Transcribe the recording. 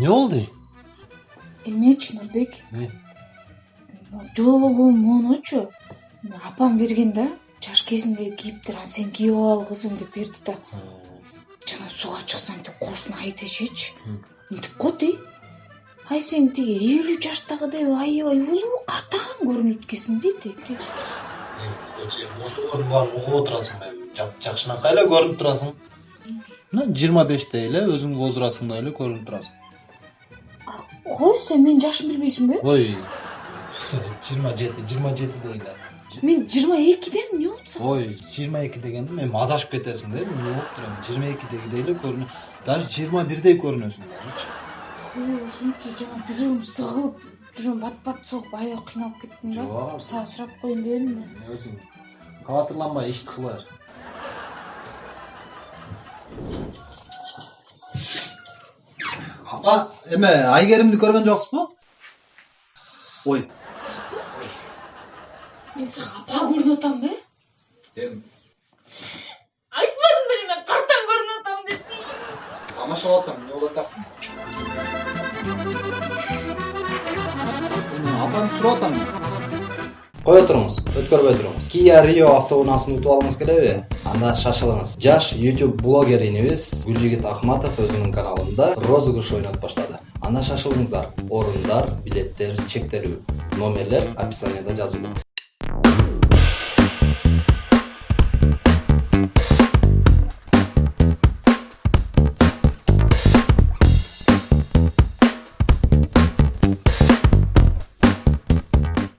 эмне болду эмнечи нурбек жолугум монучу апам берген да жаш кезиндеги кийиптер анан сен кийип ал кызым деп берди да жана сууга чыксам тиги кошуна айтышычы мынтип коет эй ай сен тиги элүү жаштагыдай аябай улуу картайган көрүнөт экенсиң дейт ошолордун баарын угуп отурасың жакшынакай эле көрүнүп турасың мына жыйырма беште эле өзүң возрастыңдай эле көрүнүп турасың кой сен менин жашымды билбейсиңби ой жыйырма жети жыйырма жетиде эле мен жыйырма экидемин эмне болду ой жыйырма эки дегенде эми адашып кетесиң да эми угуп турам жыйырма экидегидей эле көрүнөт даже жыйырма бирдей ой ушунчу жана жүрөгүм сыгылып жүрөгүм бат бат согуп аябай кыйналып кеттим да Жок. сага сурап коеюн дедим да өзүң кабатырланбай ишти кыла апа эме айгеримди көргөн жоксузбу ой мен сага апа көрүнүп атамбы эми айтпадым беле мен картаң көрүнүп атам деп тамашалап атам эмне болуп атасың апамды сурап атам кое туруңуз өткөрбөй туруңуз кия рио автоунаасын утуп алгыңыз келеби анда шашылыңыз жаш youtube блогеринибиз гүлжигит акматов өзүнүн каналында розыгрыш ойнотуп баштады анда шашылыңыздар орундар билеттер чектелүү номерлер описанияда жазылуу